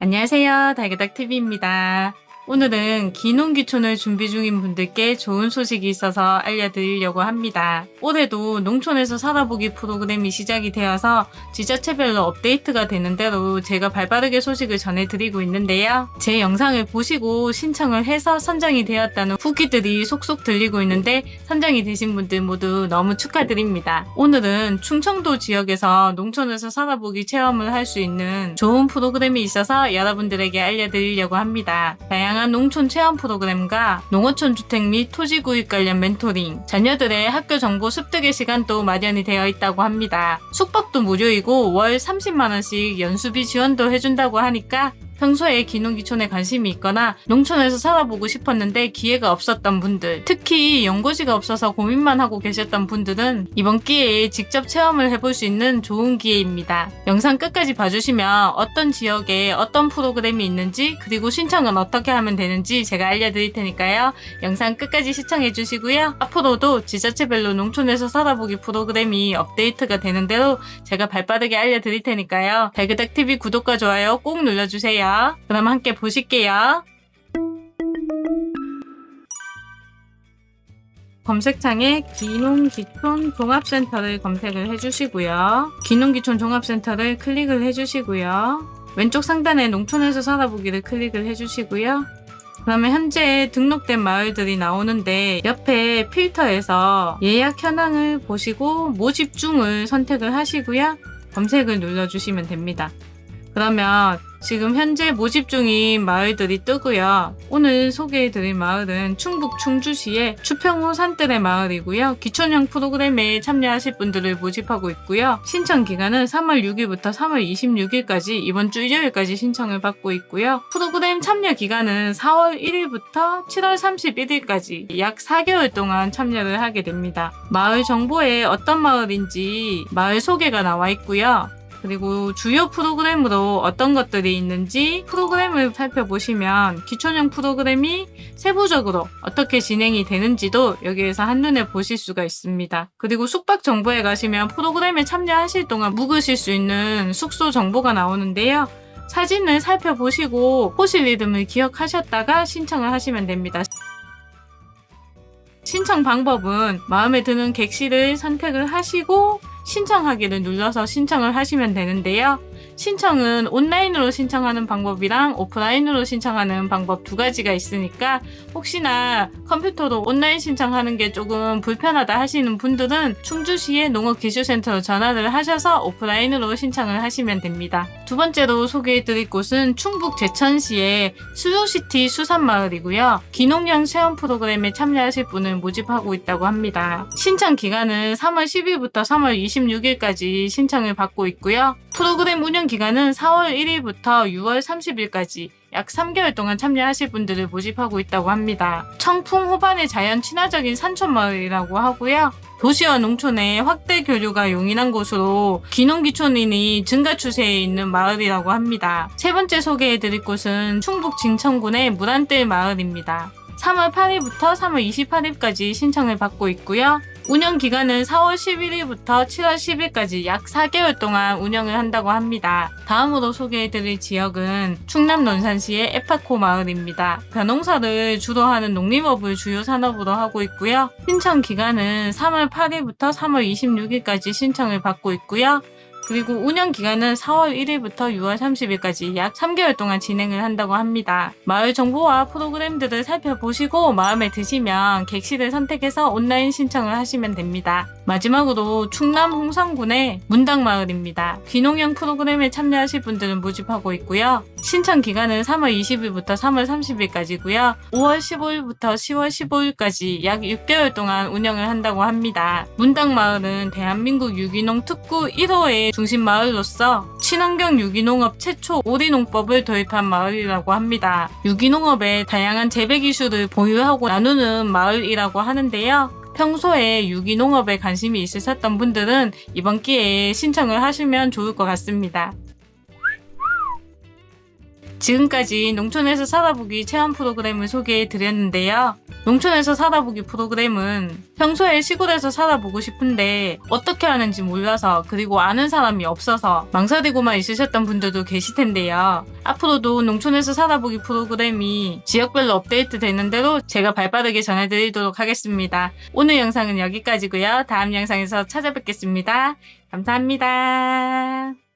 안녕하세요. 달그닥TV입니다. 오늘은 기농기촌을 준비 중인 분들께 좋은 소식이 있어서 알려드리려고 합니다. 올해도 농촌에서 살아보기 프로그램이 시작이 되어서 지자체별로 업데이트가 되는 대로 제가 발빠르게 소식을 전해드리고 있는데요. 제 영상을 보시고 신청을 해서 선정이 되었다는 후기들이 속속 들리고 있는데 선정이 되신 분들 모두 너무 축하드립니다. 오늘은 충청도 지역에서 농촌에서 살아보기 체험을 할 수 있는 좋은 프로그램이 있어서 여러분들에게 알려드리려고 합니다. 다양한 농촌 체험 프로그램과 농어촌 주택 및 토지 구입 관련 멘토링, 자녀들의 학교 정보 습득의 시간도 마련이 되어 있다고 합니다. 숙박도 무료이고 월 30만원씩 연수비 지원도 해준다고 하니까 평소에 기농기촌에 관심이 있거나 농촌에서 살아보고 싶었는데 기회가 없었던 분들, 특히 연고지가 없어서 고민만 하고 계셨던 분들은 이번 기회에 직접 체험을 해볼 수 있는 좋은 기회입니다. 영상 끝까지 봐주시면 어떤 지역에 어떤 프로그램이 있는지 그리고 신청은 어떻게 하면 되는지 제가 알려드릴 테니까요. 영상 끝까지 시청해 주시고요. 앞으로도 지자체별로 농촌에서 살아보기 프로그램이 업데이트가 되는 대로 제가 발빠르게 알려드릴 테니까요. 달그닥TV 구독과 좋아요 꼭 눌러주세요. 그럼 함께 보실게요. 검색창에 기농기촌 종합센터를 검색을 해주시고요. 기농기촌 종합센터를 클릭을 해주시고요. 왼쪽 상단에 농촌에서 살아보기를 클릭을 해주시고요. 그러면 현재 등록된 마을들이 나오는데 옆에 필터에서 예약 현황을 보시고 모집 중을 선택을 하시고요. 검색을 눌러주시면 됩니다. 그러면 지금 현재 모집 중인 마을들이 뜨고요. 오늘 소개해드릴 마을은 충북 충주시의 추평호 산뜰의 마을이고요. 기촌형 프로그램에 참여하실 분들을 모집하고 있고요. 신청 기간은 3월 6일부터 3월 26일까지 이번 주 일요일까지 신청을 받고 있고요. 프로그램 참여 기간은 4월 1일부터 7월 31일까지 약 4개월 동안 참여를 하게 됩니다. 마을 정보에 어떤 마을인지 마을 소개가 나와 있고요. 그리고 주요 프로그램으로 어떤 것들이 있는지 프로그램을 살펴보시면 기초형 프로그램이 세부적으로 어떻게 진행이 되는지도 여기에서 한눈에 보실 수가 있습니다. 그리고 숙박 정보에 가시면 프로그램에 참여하실 동안 묵으실 수 있는 숙소 정보가 나오는데요. 사진을 살펴보시고 호실 리듬을 기억하셨다가 신청을 하시면 됩니다. 신청 방법은 마음에 드는 객실을 선택을 하시고 신청하기를 눌러서 신청을 하시면 되는데요. 신청은 온라인으로 신청하는 방법이랑 오프라인으로 신청하는 방법 두 가지가 있으니까 혹시나 컴퓨터로 온라인 신청하는 게 조금 불편하다 하시는 분들은 충주시의 농업기술센터로 전화를 하셔서 오프라인으로 신청을 하시면 됩니다. 두 번째로 소개해드릴 곳은 충북 제천시의 수요시티 수산마을이고요. 기농형 체험 프로그램에 참여하실 분을 모집하고 있다고 합니다. 신청 기간은 3월 10일부터 3월 26일까지 신청을 받고 있고요. 프로그램 운영 기간은 4월 1일부터 6월 30일까지 약 3개월 동안 참여하실 분들을 모집하고 있다고 합니다. 청풍 호반의 자연 친화적인 산촌마을이라고 하고요. 도시와 농촌의 확대 교류가 용인한 곳으로 기농기촌인이 증가 추세에 있는 마을이라고 합니다. 세 번째 소개해드릴 곳은 충북 진천군의 무란뜰 마을입니다. 3월 8일부터 3월 28일까지 신청을 받고 있고요. 운영 기간은 4월 11일부터 7월 10일까지 약 4개월 동안 운영을 한다고 합니다. 다음으로 소개해드릴 지역은 충남 논산시의 에파코 마을입니다. 벼농사를 주로 하는 농림업을 주요 산업으로 하고 있고요. 신청 기간은 3월 8일부터 3월 26일까지 신청을 받고 있고요. 그리고 운영 기간은 4월 1일부터 6월 30일까지 약 3개월 동안 진행을 한다고 합니다. 마을 정보와 프로그램들을 살펴보시고 마음에 드시면 객실을 선택해서 온라인 신청을 하시면 됩니다. 마지막으로 충남 홍성군의 문당마을입니다. 귀농형 프로그램에 참여하실 분들은 모집하고 있고요. 신청 기간은 3월 20일부터 3월 30일까지고요. 5월 15일부터 10월 15일까지 약 6개월 동안 운영을 한다고 합니다. 문당마을은 대한민국 유기농 특구 1호의 중심 마을로서 친환경 유기농업 최초 오리농법을 도입한 마을이라고 합니다. 유기농업에 다양한 재배 기술을 보유하고 나누는 마을이라고 하는데요. 평소에 유기농업에 관심이 있으셨던 분들은 이번 기회에 신청을 하시면 좋을 것 같습니다. 지금까지 농촌에서 살아보기 체험 프로그램을 소개해 드렸는데요. 농촌에서 살아보기 프로그램은 평소에 시골에서 살아보고 싶은데 어떻게 하는지 몰라서 그리고 아는 사람이 없어서 망설이고만 있으셨던 분들도 계실 텐데요. 앞으로도 농촌에서 살아보기 프로그램이 지역별로 업데이트 되는 대로 제가 발빠르게 전해드리도록 하겠습니다. 오늘 영상은 여기까지고요. 다음 영상에서 찾아뵙겠습니다. 감사합니다.